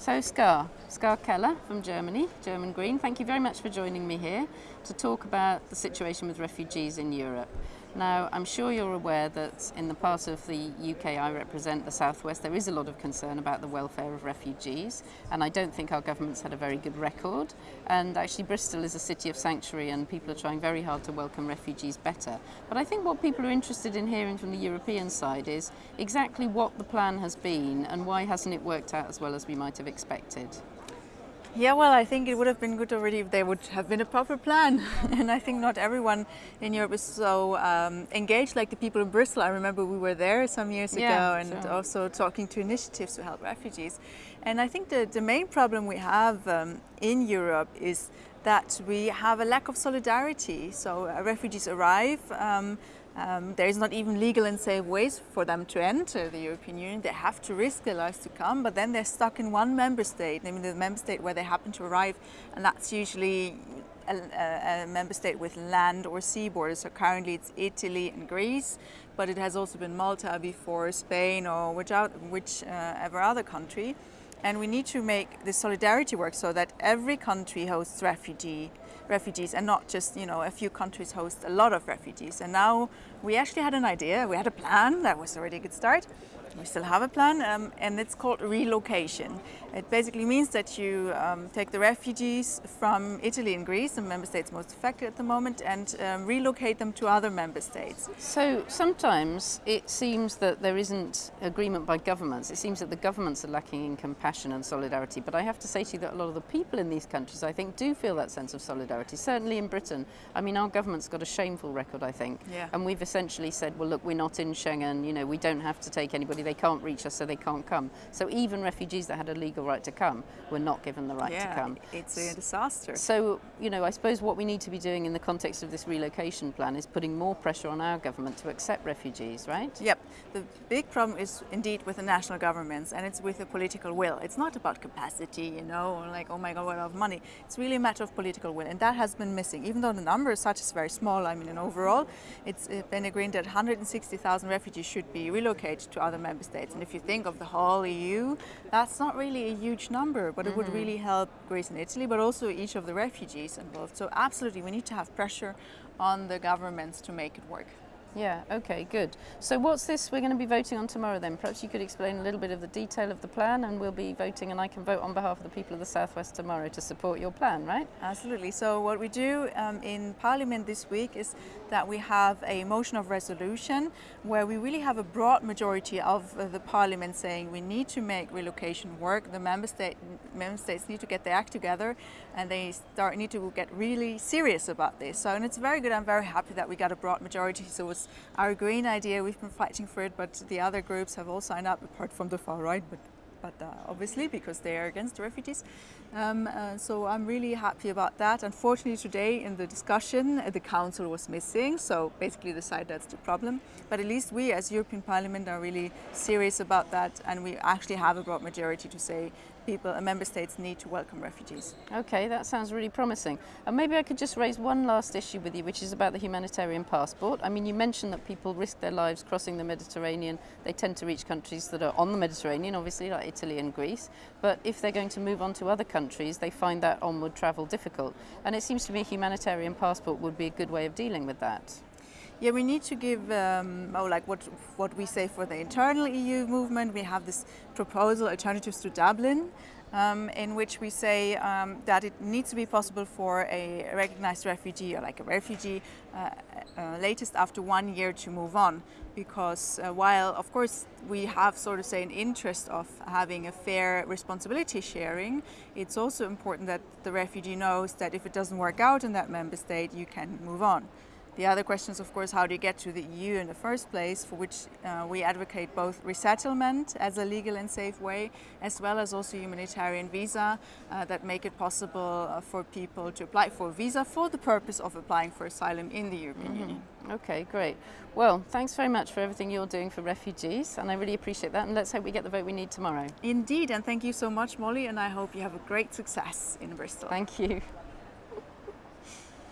So Ska, Ska Keller from Germany, German Green, thank you very much for joining me here to talk about the situation with refugees in Europe. Now, I'm sure you're aware that in the part of the UK I represent, the Southwest, there is a lot of concern about the welfare of refugees, and I don't think our government's had a very good record. And actually, Bristol is a city of sanctuary, and people are trying very hard to welcome refugees better. But I think what people are interested in hearing from the European side is exactly what the plan has been and why hasn't it worked out as well as we might have expected. Yeah, well, I think it would have been good already if there would have been a proper plan. and I think not everyone in Europe is so um, engaged like the people in Bristol. I remember we were there some years yeah, ago and sure. also talking to initiatives to help refugees. And I think the, the main problem we have um, in Europe is that we have a lack of solidarity. So uh, refugees arrive, um, um, there is not even legal and safe ways for them to enter the European Union. They have to risk their lives to come, but then they're stuck in one member state, namely the member state where they happen to arrive, and that's usually a, a, member state with land or sea borders. So currently it's Italy and Greece, but it has also been Malta before, Spain or whichever, whichever other country. And we need to make the solidarity work so that every country hosts refugee, refugees and not just, you know, a few countries host a lot of refugees. And now we actually had an idea, we had a plan, that was already a good start. We still have a plan um, and it's called relocation. It basically means that you um, take the refugees from Italy and Greece, the member states most affected at the moment, and um, relocate them to other member states. So sometimes it seems that there isn't agreement by governments. It seems that the governments are lacking in compassion and solidarity. But I have to say to you that a lot of the people in these countries, I think, do feel that sense of solidarity. Certainly in Britain. I mean, our government's got a shameful record, I think. Yeah. And we've essentially said, well, look, we're not in Schengen. You know, we don't have to take anybody. They can't reach us, so they can't come. So even refugees that had a legal right to come were not given the right yeah, to come. it's a disaster. So, you know, I suppose what we need to be doing in the context of this relocation plan is putting more pressure on our government to accept refugees, right? Yep. The big problem is indeed with the national governments and it's with the political will. It's not about capacity, you know, like, oh my God, what of money. It's really a matter of political will and that has been missing. Even though the number as such is very small, I mean, in overall, it's uh, been agreed that 160,000 refugees should be relocated to other member states. And if you think of the whole EU, that's not really a huge number, but it mm -hmm. would Mm-hmm. really help Greece and Italy, but also each of the refugees involved. So absolutely, we need to have pressure on the governments to make it work. Yeah, okay, good. So what's this we're going to be voting on tomorrow then? Perhaps you could explain a little bit of the detail of the plan and we'll be voting and I can vote on behalf of the people of the Southwest tomorrow to support your plan, right? Absolutely. So what we do um, in Parliament this week is that we have a motion of resolution where we really have a broad majority of uh, the Parliament saying we need to make relocation work. The member, state, member states need to get their act together and they start need to get really serious about this. So and it's very good. I'm very happy that we got a broad majority. So was our green idea. We've been fighting for it, but the other groups have all signed up, apart from the far right, but but uh, obviously because they are against refugees. Um, uh, so I'm really happy about that. Unfortunately today in the discussion uh, the council was missing so basically the side that's the problem but at least we as European Parliament are really serious about that and we actually have a broad majority to say people and member states need to welcome refugees. Okay, that sounds really promising. And maybe I could just raise one last issue with you, which is about the humanitarian passport. I mean, you mentioned that people risk their lives crossing the Mediterranean. They tend to reach countries that are on the Mediterranean, obviously, like Italy and Greece. But if they're going to move on to other countries, they find that onward travel difficult. And it seems to me a humanitarian passport would be a good way of dealing with that. Yeah, we need to give, um, oh, like what, what we say for the internal EU movement. We have this proposal, Alternatives to Dublin, um, in which we say um, that it needs to be possible for a recognized refugee or like a refugee uh, uh, latest after one year to move on because uh, while of course we have sort of say an interest of having a fair responsibility sharing it's also important that the refugee knows that if it doesn't work out in that member state you can move on. The other question is, of course, how do you get to the EU in the first place, for which uh, we advocate both resettlement as a legal and safe way, as well as also humanitarian visa uh, that make it possible uh, for people to apply for a visa for the purpose of applying for asylum in the European mm -hmm. Union. Okay, great. Well, thanks very much for everything you're doing for refugees, and I really appreciate that, and let's hope we get the vote we need tomorrow. Indeed, and thank you so much, Molly, and I hope you have a great success in Bristol. Thank you.